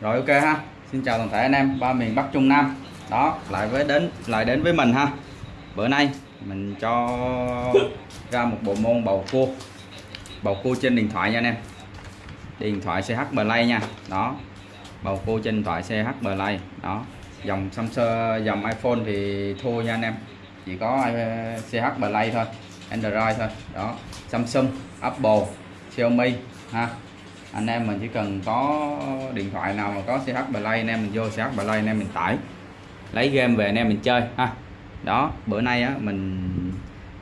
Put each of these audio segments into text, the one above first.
rồi, ok ha. Xin chào toàn thể anh em, ba miền bắc trung nam. Đó, lại với đến, lại đến với mình ha. Bữa nay mình cho ra một bộ môn bầu cua. Bầu cua trên điện thoại nha anh em. Điện thoại CH Play nha. Đó, bầu cua trên điện thoại CH Play. Đó, dòng Samsung, dòng iPhone thì thua nha anh em. Chỉ có CH Play thôi, Android thôi. Đó, Samsung, Apple, Xiaomi ha anh em mình chỉ cần có điện thoại nào mà có CH Play, anh em mình vô CH Play, anh em mình tải. Lấy game về anh em mình chơi, ha. Đó, bữa nay á, mình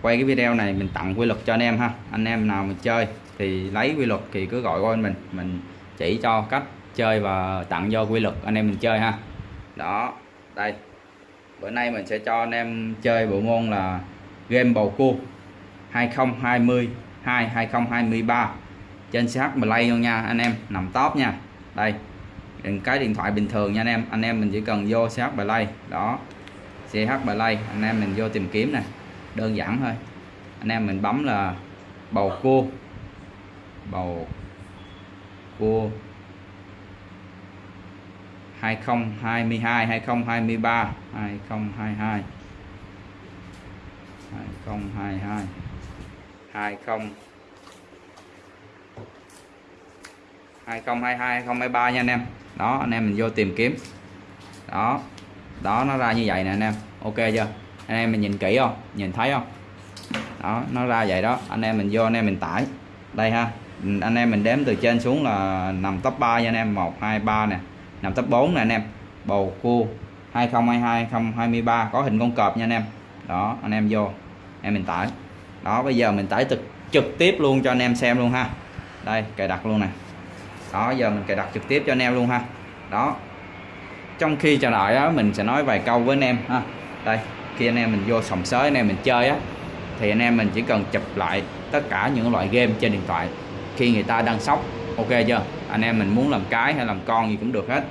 quay cái video này, mình tặng quy luật cho anh em, ha. Anh em nào mình chơi thì lấy quy luật thì cứ gọi qua mình. Mình chỉ cho cách chơi và tặng cho quy luật, anh em mình chơi, ha. Đó, đây. Bữa nay mình sẽ cho anh em chơi bộ môn là game bầu cua 2022 2023 trên sát Play luôn nha, anh em, nằm top nha. Đây cái điện thoại bình thường nha anh em anh em mình chỉ cần vô CH Play đó. CH Play anh em mình vô tìm kiếm nè, đơn giản thôi. Anh em mình bấm là bầu cua bầu cua 2022 2023 2022 2022 20 2022 2023 nha anh em. Đó, anh em mình vô tìm kiếm. Đó đó, nó ra như vậy nè anh em. Ok chưa? Anh em mình nhìn kỹ không? Nhìn thấy không? Đó, nó ra vậy đó. Anh em mình vô, anh em mình tải. Đây ha. Ừ, anh em mình đếm từ trên xuống là nằm top 3 nha anh em. 1 2 3 nè. Nằm top 4 nè anh em. Bầu cua 2022 2023 có hình con cọp nha anh em. Đó, anh em vô. Em mình tải. Đó, bây giờ mình tải trực trực tiếp luôn cho anh em xem luôn ha. Đây, cài đặt luôn nè đó, giờ mình cài đặt trực tiếp cho anh em luôn ha. Đó. Trong khi chờ đợi á, mình sẽ nói vài câu với anh em ha. Đây, khi anh em mình vô sòng sới, anh em mình chơi á, thì anh em mình chỉ cần chụp lại tất cả những loại game trên điện thoại khi người ta đang sóc. Ok chưa? Anh em mình muốn làm cái hay làm con gì cũng được hết.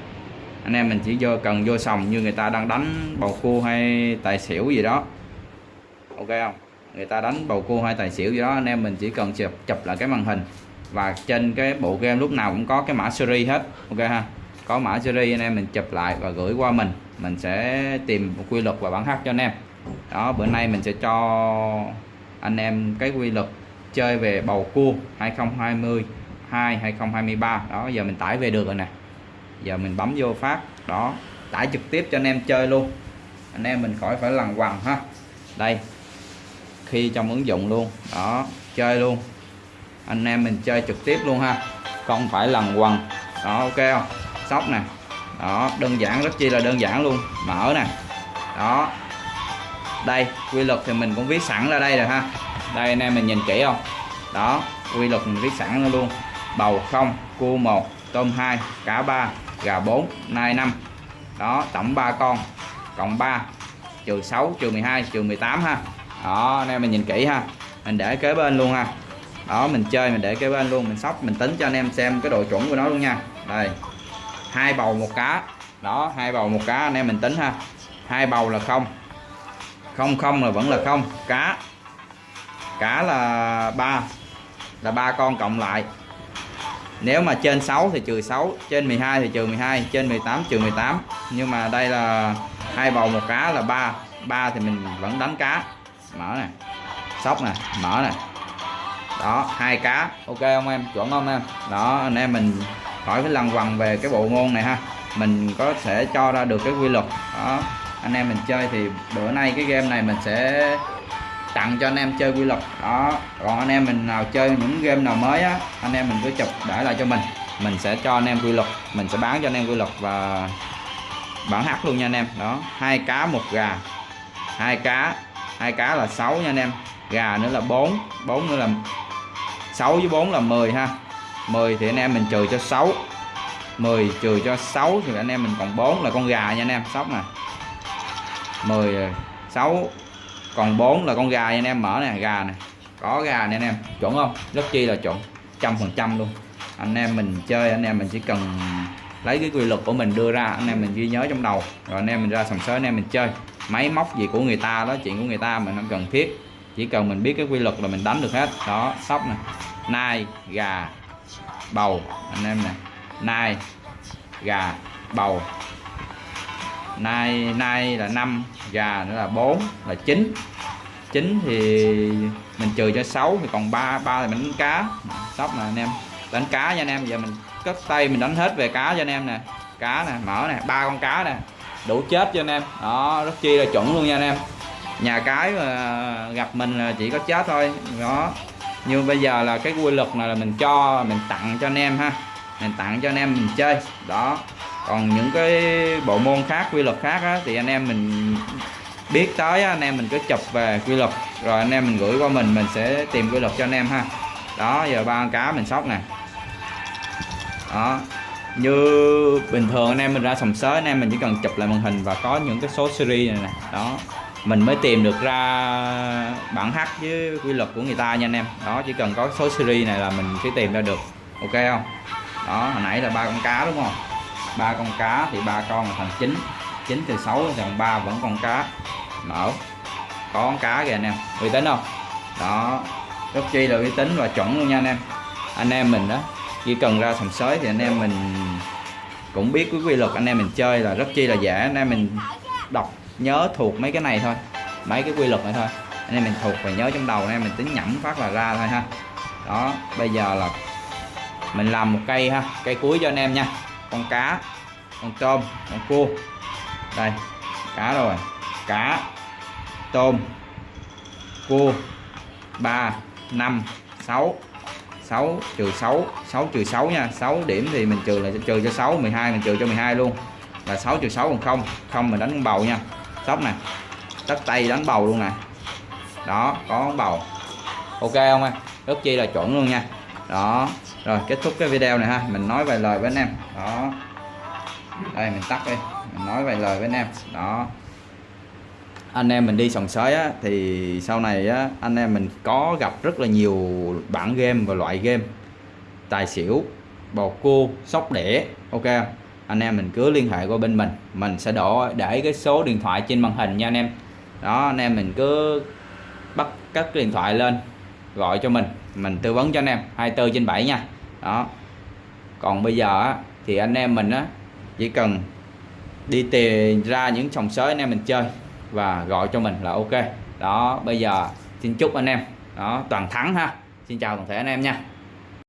Anh em mình chỉ vô cần vô sòng như người ta đang đánh bầu cua hay tài xỉu gì đó. Ok không? Người ta đánh bầu cua hay tài xỉu gì đó, anh em mình chỉ cần chụp chụp lại cái màn hình và trên cái bộ game lúc nào cũng có cái mã series hết. Ok ha? Có mã series, anh em mình chụp lại và gửi qua mình. Mình sẽ tìm một quy luật và bản hát cho anh em. Đó, bữa nay mình sẽ cho anh em cái quy luật chơi về bầu cua 2020 2 2023 đó, giờ mình tải về được rồi nè. Giờ mình bấm vô phát. Đó, tải trực tiếp cho anh em chơi luôn. Anh em mình khỏi phải lằn quằn ha. Đây, khi trong ứng dụng luôn. Đó, chơi luôn anh em mình chơi trực tiếp luôn ha. Không phải lần quần. Đó, ok không? Sóc nè. Đó, đơn giản, rất chi là đơn giản luôn. Mở nè. Đó. Đây, quy luật thì mình cũng viết sẵn ra đây rồi ha. Đây, anh em mình nhìn kỹ không? Đó, quy luật mình viết sẵn ra luôn. Bầu không cua một, tôm 2 cá 3 gà 4 nai 5 đó, tổng 3 con. Cộng 3 trừ 6 trừ 12 trừ 18 ha. Đó, anh em mình nhìn kỹ ha. Mình để kế bên luôn ha đó, mình chơi, mình để cái bên luôn, mình sóc, mình tính cho anh em xem cái độ chuẩn của nó luôn nha. Đây, hai bầu một cá. Đó, hai bầu một cá, anh em mình tính ha. Hai bầu là không. Không không là vẫn là không. Cá. Cá là ba. Là ba con cộng lại. Nếu mà trên 6 thì trừ 6 trên 12 thì trừ 12 trên 18 trừ 18 nhưng mà đây là hai bầu một cá là ba. Ba thì mình vẫn đánh cá. Mở nè. Sóc nè, mở nè đó, hai cá. Ok không em? Chuẩn không em? Đó, anh em mình khỏi phải lần quằn về cái bộ môn này ha. Mình có thể cho ra được cái quy luật. Đó, anh em mình chơi thì bữa nay cái game này mình sẽ tặng cho anh em chơi quy luật. Đó, còn anh em mình nào chơi những game nào mới á, anh em mình cứ chụp để lại cho mình. Mình sẽ cho anh em quy luật. Mình sẽ bán cho anh em quy luật và bản hát luôn nha anh em. Đó, hai cá, một gà. Hai cá hai cá là 6 nha anh em. Gà nữa là 4 4 nữa là 6 với 4 là 10 ha. 10 thì anh em mình trừ cho 6 10 trừ cho 6 thì anh em mình còn 4 là con gà nha anh em sóc nè. 10 6 ờ, còn 4 là con gà nha anh em, mở nè, gà nè. Có gà nè anh em, chuẩn không? Rất chi là chuẩn, trăm phần trăm luôn. Anh em mình chơi, anh em mình chỉ cần lấy cái quy luật của mình đưa ra, anh em mình ghi nhớ trong đầu, rồi anh em mình ra sòng sới, anh em mình chơi. Máy móc gì của người ta đó, chuyện của người ta mình không cần thiết chỉ cần mình biết cái quy luật là mình đánh được hết. Đó, sóc nè. Nai, gà, bầu. Anh em nè. Nai, gà, bầu. Nay nay là 5 gà nữa là 4 là 9 9 thì mình trừ cho 6 thì còn 3 3 là mình đánh cá. Sóc nè, anh em. Đánh cá nha anh em. Giờ mình cất tay mình đánh hết về cá cho anh em nè. Cá nè mở nè. Ba con cá nè. Đủ chết cho anh em. Đó, rất chi là chuẩn luôn nha anh em nhà cái mà gặp mình là chỉ có chết thôi. Đó. Nhưng bây giờ là cái quy luật này là mình cho mình tặng cho anh em ha. Mình tặng cho anh em mình chơi. Đó. Còn những cái bộ môn khác quy luật khác á, thì anh em mình biết tới á, anh em mình cứ chụp về quy luật. Rồi anh em mình gửi qua mình mình sẽ tìm quy luật cho anh em ha. Đó giờ ba con cá mình sóc nè. Đó. Như bình thường anh em mình ra sòng sới anh em mình chỉ cần chụp lại màn hình và có những cái số series này nè. Đó mình mới tìm được ra bản hát với quy luật của người ta nha anh em. Đó, chỉ cần có số series này là mình sẽ tìm ra được. Ok không? Đó, hồi nãy là ba con cá đúng không? Ba con cá thì ba con là thành 9 9 từ 6 thằng 3 vẫn còn cá. Mở. Có con cá kìa anh em. Uy tín không? Đó. Rất chi là uy tín và chuẩn luôn nha anh em. Anh em mình đó, chỉ cần ra sòng sới thì anh em mình cũng biết cái quy luật anh em mình chơi là rất chi là dễ. Anh em mình đọc nhớ thuộc mấy cái này thôi, mấy cái quy luật này thôi. Anh em mình thuộc và nhớ trong đầu, anh em mình tính nhẩm phát là ra thôi ha. Đó, bây giờ là mình làm một cây ha, cây cuối cho anh em nha. Con cá, con tôm, con cua. Đây, cá rồi. Cá, tôm, cua. 3 5 6 6 trừ 6 6 trừ 6 nha. 6 điểm thì mình trừ là trừ cho 6 12 mình trừ cho 12 luôn. Là 6 trừ 6 còn không không mình đánh con bầu nha sóc nè. Tất tay đánh bầu luôn nè. Đó có bầu. Ok không em? Rất chi là chuẩn luôn nha. Đó. Rồi kết thúc cái video này ha. Mình nói vài lời với anh em. Đó. Đây mình tắt đi. Mình nói vài lời với anh em. Đó. Anh em mình đi sòng sới á, thì sau này á, anh em mình có gặp rất là nhiều bản game và loại game. Tài xỉu bầu cua sóc đĩa. Ok? Anh em mình cứ liên hệ qua bên mình. Mình sẽ đổ để cái số điện thoại trên màn hình nha anh em. Đó anh em mình cứ bắt cất điện thoại lên gọi cho mình. Mình tư vấn cho anh em 24 trên 7 nha. Đó. Còn bây giờ á, thì anh em mình á chỉ cần đi tìm ra những sòng sới anh em mình chơi và gọi cho mình là ok. Đó bây giờ xin chúc anh em đó toàn thắng ha. Xin chào toàn thể anh em nha.